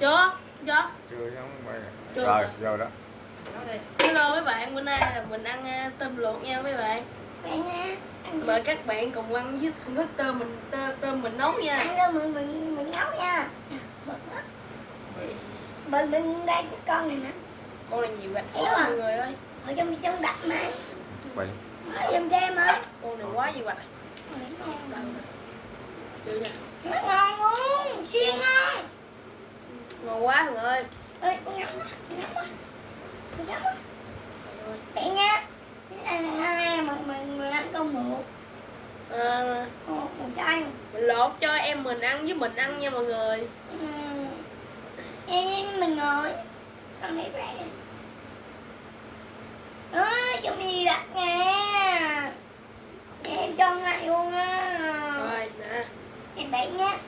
chưa? Chưa? Chưa Chưa. rồi vô đó. Hello mấy bạn bữa nay là mình ăn à, tôm luộc nha mấy bạn. Vậy nha mời các bạn cùng ăn với thưởng thức tôm mình tôm, tôm mình nấu nha. Ăn cơm mình mình mình nấu nha. Bật đó bên bên đây con này nè. Con này nhiều gạch quá à. mọi người ơi. Ở trong sông gạch mà. Quay ở trong tre mà. Con này quá nhiều gạch. Chưa nha. Nó ngon luôn. Siêu ngon ngon quá mọi người ơi. Ơi con quá con ngắm quá. Con ngắm quá. Vậy nha. Ăn hai mình mình mình ăn con một à, một chanh mình lột cho em mình ăn với mình ăn nha mọi người. Ừm. em mình ngồi. Ăn thấy vậy đó cho mình đặt nha. Em cho ngay luôn á. Rồi nè. Em bạn nha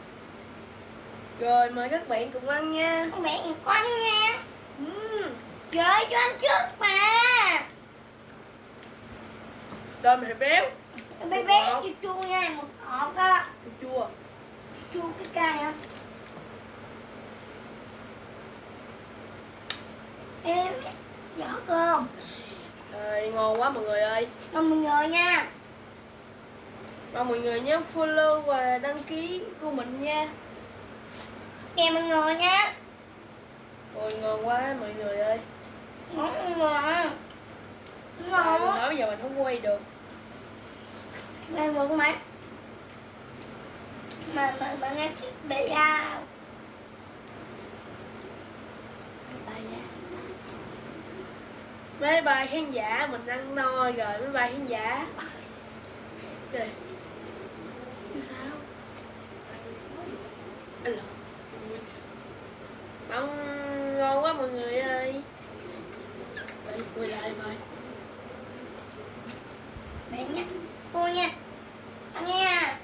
rồi mời các bạn cùng ăn nha. Con bạn con nha. Uhm. trời cho ăn trước mà. Tôm này béo. Bé bé chua chua nha một hộp á. Chua chua. Chua cái cay á. Em giỏ cơm. Rồi ngon quá mọi người ơi. Mong mình ngồi nha. Mong mọi người nhớ follow và đăng ký của mình nha kèm mình ngồi nha. Ôi ngon quá mọi người ơi. Ngon ngon ngon mình quá. nói bây giờ mình không quay được. Lên được mà Mà mà mà nghe chiếc bể ra Mấy bài khán giả mình ăn no rồi. Mấy bài khán giả. Trời. Sao? Anh lộn Ăn ngon quá mọi người ơi Đây, quay lại mời Bể nha Tôi nha Ăn nha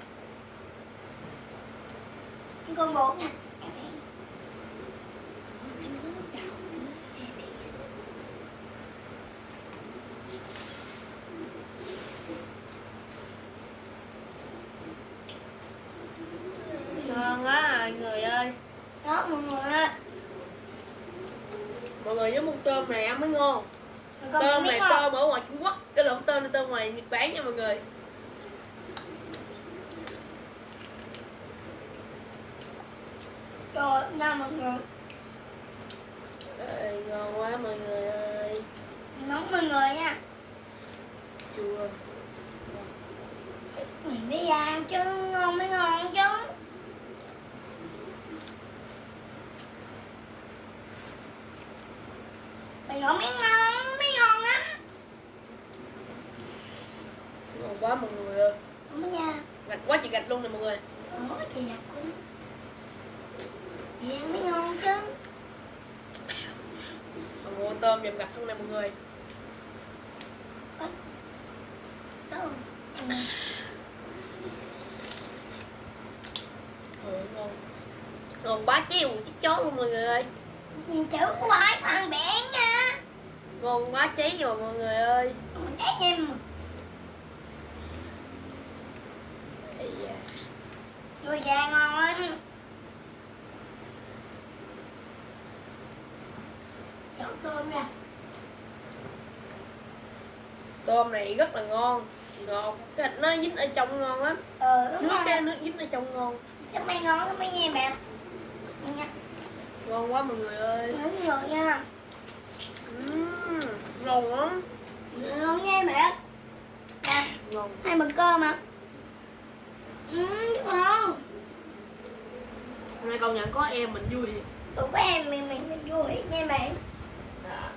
Ăn con bột nha Ngon quá mọi người ơi Mọi người ơi Mọi người nhớ mua tôm này ăn mới ngon. Tôm này không? tôm ở ngoài Trung Quốc. Cái lộn tôm này tôm ngoài Nhật Bản nha mọi người. Trời nha mọi người. Ê, ngon quá mọi người ơi. Nóng mọi người nha. Chua. Mình đi ăn chứ ngon mới ngon Mày gọi mới ngon, mới ngon lắm. Ngon quá mọi người ơi. Không có nha. Gạch quá chị gạch luôn nè mọi người. Ủa chị giặt cũng. Chị ăn mới ngon chứ. Mọi người tôm dầm gạch không nè mọi người. Ừ. Ôi, ngon. Ngon bá chiêu chiếc chó luôn mọi người ơi. Nhìn chữ của ai bẻ nha Ngon quá cháy rồi mọi người ơi. Ây da. Đùi già ngon lắm. Chọn cơm ra Tôm này rất là ngon. Ngon. Cái thịt nó dính ở trong ngon lắm. Ờ đúng Nước rồi. cái nước dính ở trong ngon. Chắc mày ngon lắm mấy nha bạn Nha Ngon quá mọi người ơi. Đúng rồi nha. Uhm, Ngon lắm. Ngon nha bạn À Ngon hai bữa cơm mà Ừ, ngon. Hôm nay công nhận có em mình vui thiệt. Của em mình mình mình vui nha bạn à.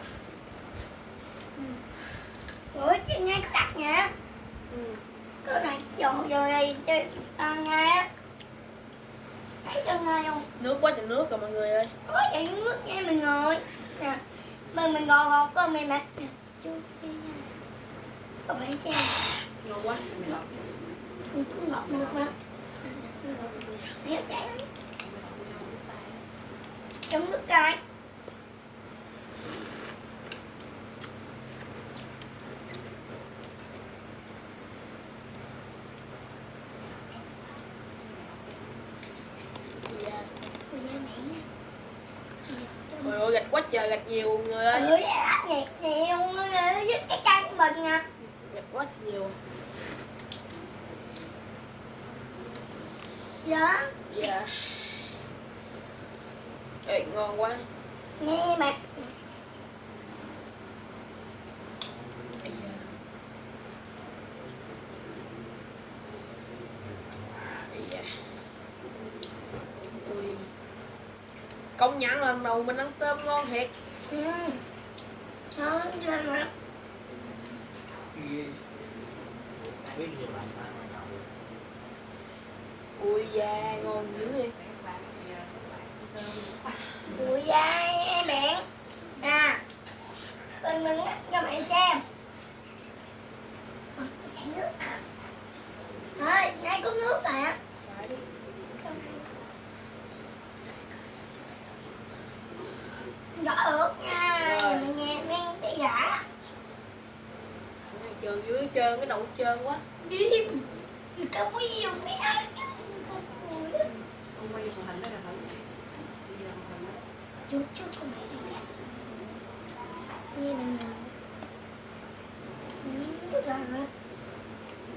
Ủa chứ ngay có cắt nha ừ. Có này dồn rồi đây chơi ăn ngay á Thấy cho ngay không Nước quá trời nước rồi mọi người ơi Có chạy nước nha mình ngồi Nè Mình mình ngồi ngọt cơm này nè Nè Chú đi nha có phải Ngon quá Mình cứ ngọt được chảy lắm Trong nước cay Dạ. Trời ơi, gạch quá trời, gạch nhiều người ơi ừ gạch nhiều người ơi, cái cây mình nha quá nhiều dạ. Dạ. Ê, ngon quá. Nghe da. Ui. Công nhận lần đầu mình ăn tôm ngon thiệt. Ừ. Nó cho nó biết gì làm sao mà nhậu Ui da, ngon dữ vậy. Ui da em bạn nè, bên mình nhắc cho bạn xem. Ờ, chảy nước. Thôi nay có nước rồi á Rõ ướt nha, mày nghe mang cái giả. Trơn dưới trơn, cái đầu trơn quá. Điên. Không có nhiều cái ai chứ Không có Ông quay màn hình đó là đó. Chút chút của mẹ đi cả. Nghe mình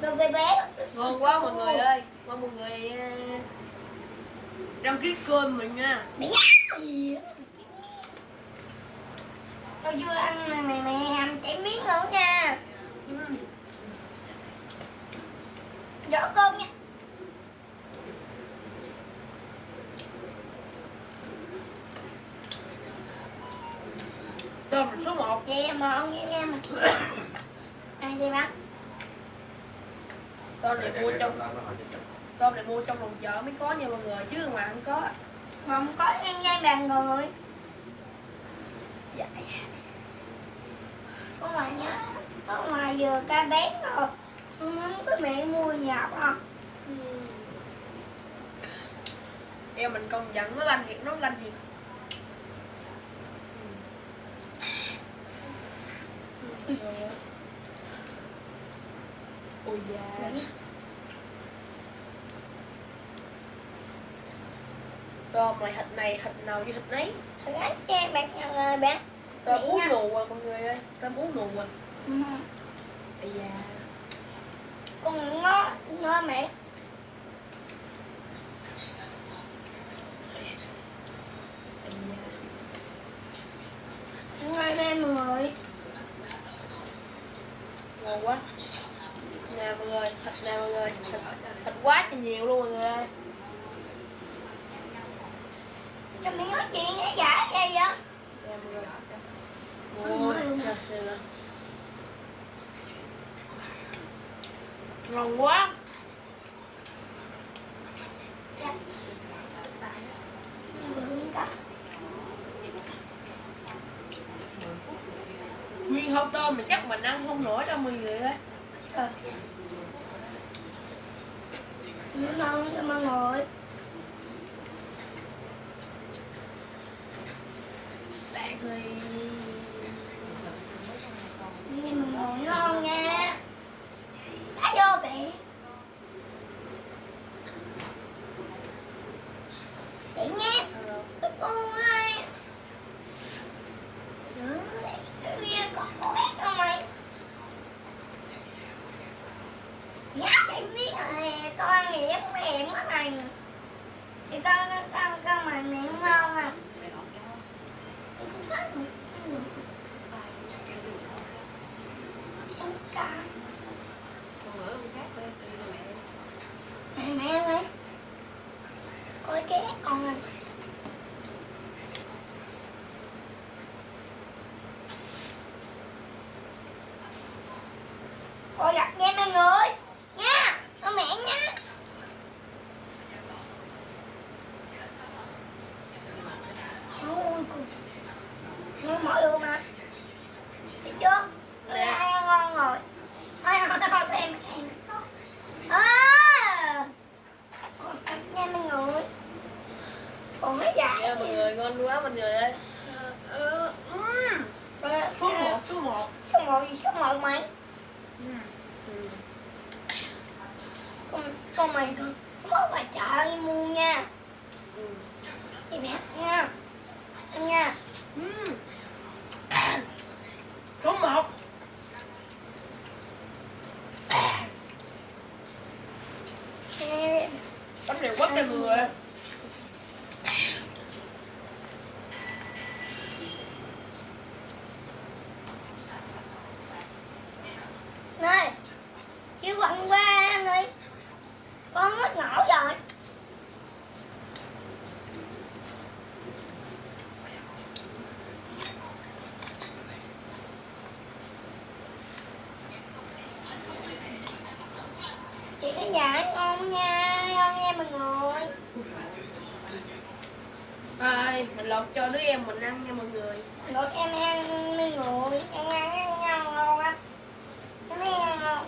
Đồ bé bé. Ngon quá mọi người ơi. Mong mọi người ờ, đăng ký kênh mình nha. Gì Tao chưa ăn mẹ mẹ ăn chảy miếng nữa nha mà ông nghe nghe mà. Ai vậy bác? Tôm này mua trong. Tôm này mua trong lòng chợ mới có nha mọi người Chứ ngoài không có. Không có nhân gian bàn người Dạ. Có ngoài nhá Có ngoài vừa ca bén rồi. Không có mẹ mua dạo à Em mình công nhận nó lanh thiệt, nó lanh thiệt Ôi da. Tôm này thịt này, thịt nào như thịt nấy. Thằng ấy che bạc nhà người bạn Tôm uống nha. nù à mọi người ơi. Tôm uống nù à. Ừ. Ây da. Con ngon ngon mẹ. Ngon đây mọi người ngon quá nè mọi người thịt nè mọi người thịt, thịt quá trời nhiều luôn mọi người ơi Sao mẹ nói chuyện nghe giả vậy vậy nè mọi người Ôi, ôi trời trời ơi. ngon quá nguyên hộp tôm mà chắc mình ăn không nổi đâu mọi người ơi Ờ. Ngon cho mọi người bạn ơi Nhưng mà ngồi ngon nha Đã vô bị Bị nhé Cái cô ơi Nữa Kia có có ép đâu mày Nhá cái miếng này Con này em mềm mày Thì con con con mày miệng ngon à Mày lọt mau mà. Cả. Con mẹ Mẹ ơi. Coi cái con này. Coi gặp nhé. mọi người ngon quá mọi người đây ờ, ờ, số một số một. Số một gì số một mày? Ừ. con, con mày con có bà chợ đi mua nha. Đi mẹ nha. Nha. Số một. Dạ ngon nha ngon nha mọi người. Thôi, mình lột cho đứa em mình ăn nha mọi người. Lột em ăn mấy người em ăn ăn ngon ngon á. Em ăn ngon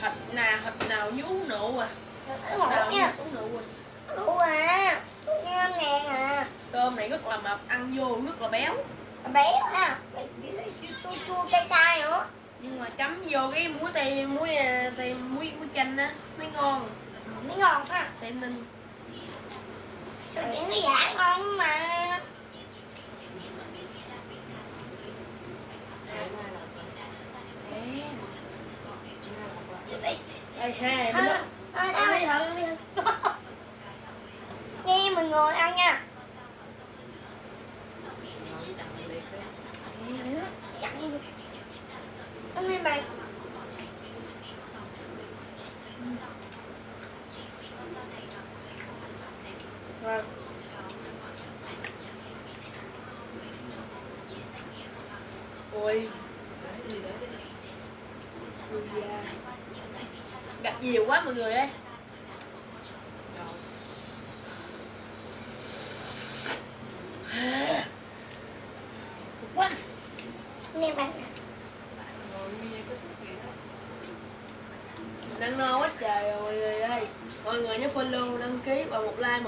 Thịt nào, thịt nào nhú nụ à? Thịt nào nha. nhú nụ à? Ủa à Ngon ngàn à Cơm này rất là mập, ăn vô rất là béo. Béo à. Chua chua cay cay nữa Nhưng mà chấm vô cái muối tây, muối, à, tây, muối, muối chanh á Mới ngon. Mới ngon ha Tây ninh Sao chuyện nó giả ngon mà Đấy. Ê, hai, Thôi, đúng thôi, không? thôi, Ăn đi thôi. thật, ăn đi thật Nghe mọi người ăn nha Ăn này Vâng. Ôi, ui. Gặp nhiều quá mọi người ơi Cực quá Nghe bạn Mình ăn no quá trời rồi mọi